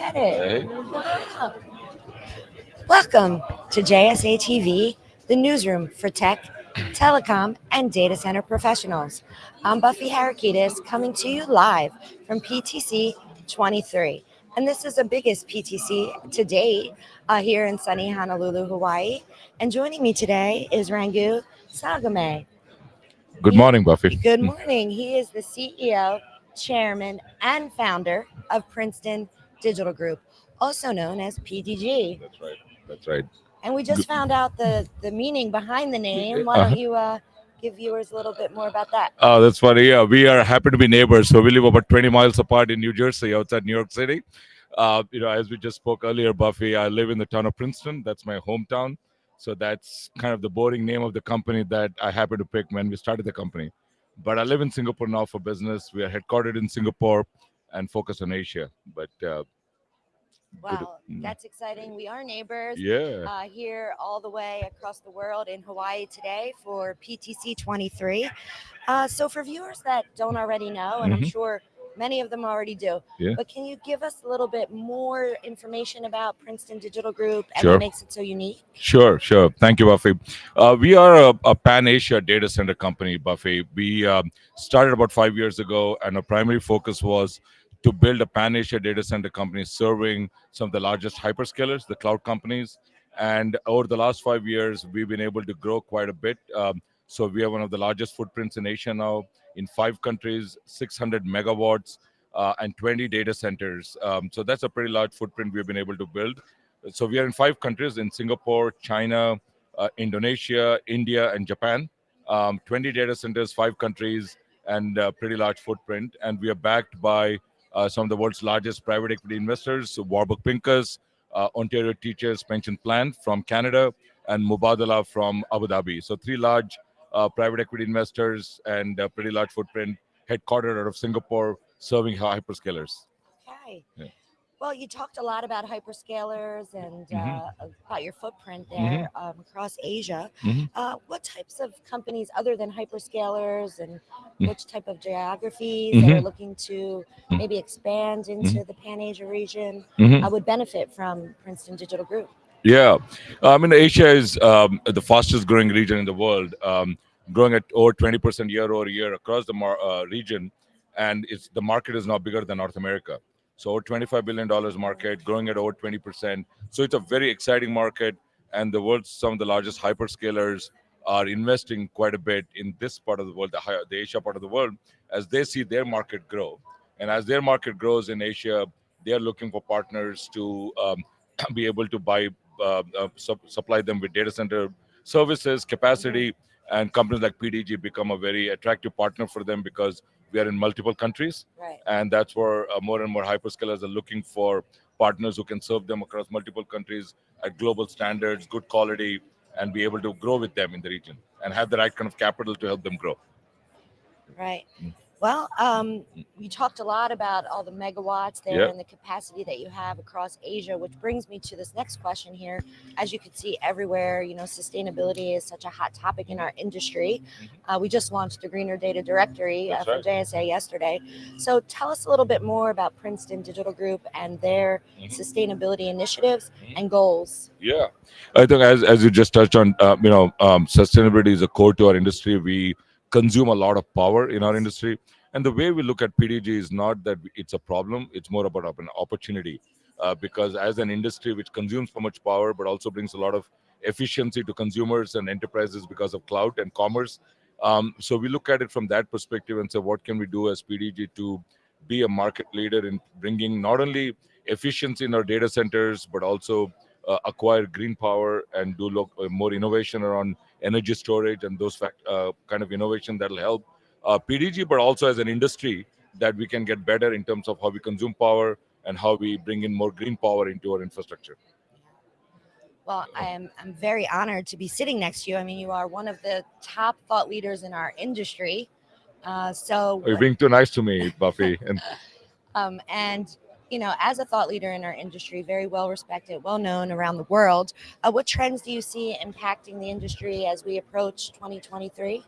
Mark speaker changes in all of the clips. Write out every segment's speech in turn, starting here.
Speaker 1: Get it. Welcome to JSA TV, the newsroom for tech, telecom, and data center professionals. I'm Buffy Harakidas coming to you live from PTC 23. And this is the biggest PTC to date uh, here in sunny Honolulu, Hawaii. And joining me today is Rangu Salgame.
Speaker 2: Good morning, Buffy.
Speaker 1: Good morning. He is the CEO, chairman, and founder of Princeton Digital Group, also known as PDG.
Speaker 2: That's right. That's right.
Speaker 1: And we just found out the the meaning behind the name. Why don't
Speaker 2: Uh-huh.
Speaker 1: you uh, give viewers a little bit more about that?
Speaker 2: Oh, that's funny. Yeah, we are happy to be neighbors. So we live about 20 miles apart in New Jersey, outside New York City. Uh, you know, as we just spoke earlier, Buffy, I live in the town of Princeton. That's my hometown. So that's kind of the boring name of the company that I happened to pick when we started the company. But I live in Singapore now for business. We are headquartered in Singapore and focus on Asia. But uh,
Speaker 1: Wow, that's exciting. We are neighbors.
Speaker 2: yeah,
Speaker 1: uh, here all the way across the world in Hawaii today for PTC 23. Uh, so, for viewers that don't already know, and I'm
Speaker 2: Mhm.
Speaker 1: sure many of them already do,
Speaker 2: Yeah.
Speaker 1: but can you give us a little bit more information about Princeton Digital Group and
Speaker 2: Sure.
Speaker 1: what makes it so unique?
Speaker 2: Sure, sure. Thank you, Buffy. Uh, we are a, a Pan Asia data center company, Buffy. We um, started about five years ago, and our primary focus was to build a Pan Asia data center company serving some of the largest hyperscalers, the cloud companies. And over the last five years, we've been able to grow quite a bit. Um, so we have one of the largest footprints in Asia now, in five countries, 600 megawatts, uh, and 20 data centers. Um, so that's a pretty large footprint we've been able to build. So we are in five countries in Singapore, China, uh, Indonesia, India, and Japan. Um, 20 data centers, five countries, and pretty large footprint. And we are backed by some of the world's largest private equity investors, Warburg Pincus, uh, Ontario Teachers Pension Plan from Canada, and Mubadala from Abu Dhabi. So three large uh, private equity investors and a pretty large footprint headquartered out of Singapore, serving hyperscalers.
Speaker 1: Okay.
Speaker 2: Yeah.
Speaker 1: Well, you talked a lot about hyperscalers and
Speaker 2: Mhm.
Speaker 1: uh, about your footprint
Speaker 2: Mm-hmm.
Speaker 1: there um, across Asia.
Speaker 2: Mhm.
Speaker 1: Uh, what types of companies, other than hyperscalers, and
Speaker 2: Mm.
Speaker 1: which type of geographies that are
Speaker 2: Mhm.
Speaker 1: looking to maybe expand into the Pan Asia region. I would benefit from Princeton Digital Group?
Speaker 2: Yeah, I mean Asia is um, the fastest growing region in the world, um, growing at over twenty percent year over year across the mar- uh, region, and it's the market is now bigger than North America. So over twenty five billion dollars market, growing at over twenty percent. So it's a very exciting market, and the world's some of the largest hyperscalers are investing quite a bit in this part of the world, the, Asia part of the world, as they see their market grow, and as their market grows in Asia, they are looking for partners to um, be able to buy uh, uh, sup- supply them with data center services, capacity, and companies like PDG become a very attractive partner for them because we are in multiple countries,
Speaker 1: Right.
Speaker 2: and that's where uh, more and more hyperscalers are looking for partners who can serve them across multiple countries at global standards, good quality, and be able to grow with them in the region and have the right kind of capital to help them grow.
Speaker 1: Right.
Speaker 2: Mm.
Speaker 1: Well, um, you talked a lot about all the megawatts there
Speaker 2: Yep.
Speaker 1: and the capacity that you have across Asia, which brings me to this next question here. As you can see everywhere, you know, sustainability is such a hot topic in our industry. Uh, we just launched the Greener Data Directory uh, from
Speaker 2: right.
Speaker 1: JSA yesterday. So tell us a little bit more about Princeton Digital Group and their
Speaker 2: Mhm.
Speaker 1: sustainability initiatives
Speaker 2: Mhm.
Speaker 1: and goals.
Speaker 2: Yeah, I think as as you just touched on, uh, you know, um, sustainability is a core to our industry. We consume a lot of power in our industry, and the way we look at PDG is not that it's a problem; it's more about an opportunity. Uh, because as an industry which consumes so much power, but also brings a lot of efficiency to consumers and enterprises because of cloud and commerce. Um, so we look at it from that perspective and say, what can we do as PDG to be a market leader in bringing not only efficiency in our data centers, but also uh, acquire green power and do look, uh, more innovation around energy storage and those fact, uh, kind of innovation that'll help uh, PDG, but also as an industry that we can get better in terms of how we consume power and how we bring in more green power into our infrastructure.
Speaker 1: Well, I am I'm very honored to be sitting next to you. I mean, you are one of the top thought leaders in our industry. Uh, so,
Speaker 2: You're being too nice to me, Buffy. And
Speaker 1: um, and you know, as a thought leader in our industry, very well respected, well known around the world, uh, what trends do you see impacting the industry as we approach 2023?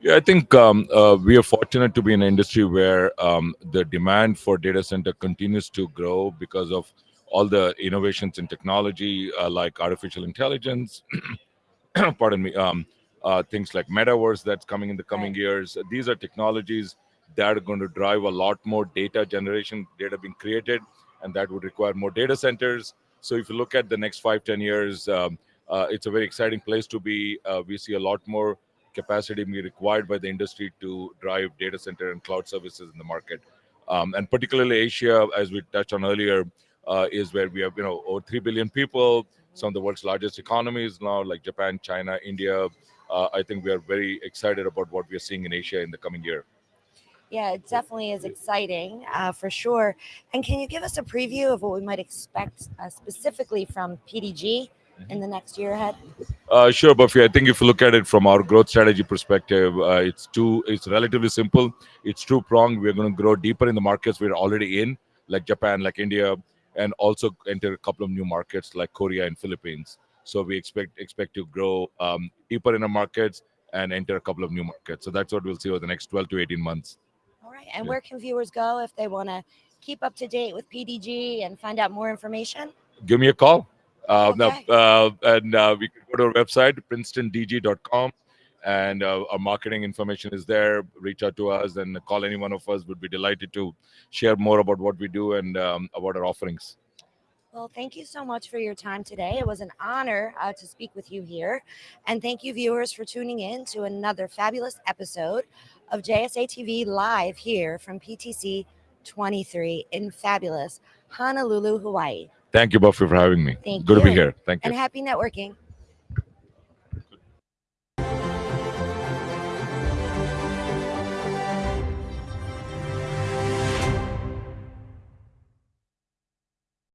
Speaker 2: Yeah, I think um, uh, we are fortunate to be in an industry where um, the demand for data center continues to grow because of all the innovations in technology, uh, like artificial intelligence. pardon me. Um, uh, things like metaverse that's coming in the coming
Speaker 1: Right.
Speaker 2: years. These are technologies that are going to drive a lot more data generation, data being created, and that would require more data centers. So if you look at the next five, ten years, um, uh, it's a very exciting place to be. Uh, we see a lot more capacity being required by the industry to drive data center and cloud services in the market. Um, and particularly Asia, as we touched on earlier, uh, is where we have you know over three billion people, some of the world's largest economies now, like Japan, China, India. Uh, I think we are very excited about what we are seeing in Asia in the coming year.
Speaker 1: Yeah, it definitely is exciting uh, for sure. And can you give us a preview of what we might expect uh, specifically from PDG in the next year ahead?
Speaker 2: Uh, sure, Buffy. I think if you look at it from our growth strategy perspective, uh, it's two. It's relatively simple. It's two pronged. We're going to grow deeper in the markets we're already in, like Japan, like India, and also enter a couple of new markets like Korea and Philippines. So we expect expect to grow um, deeper in the markets and enter a couple of new markets. So that's what we'll see over the next 12 to 18 months.
Speaker 1: And
Speaker 2: Yeah.
Speaker 1: where can viewers go if they want to keep up to date with PDG and find out more information?
Speaker 2: Give me a call. Uh, no,
Speaker 1: Okay.
Speaker 2: uh, and uh, we can go to our website, princetondg.com, and uh, our marketing information is there. Reach out to us and call any one of us. We'd be delighted to share more about what we do and um, about our offerings.
Speaker 1: Well, thank you so much for your time today. It was an honor uh, to speak with you here. And thank you, viewers, for tuning in to another fabulous episode of JSA TV live here from PTC 23 in fabulous Honolulu, Hawaii.
Speaker 2: Thank you, Buffy, for having me.
Speaker 1: Thank you.
Speaker 2: Good to be here. Thank you.
Speaker 1: And happy networking.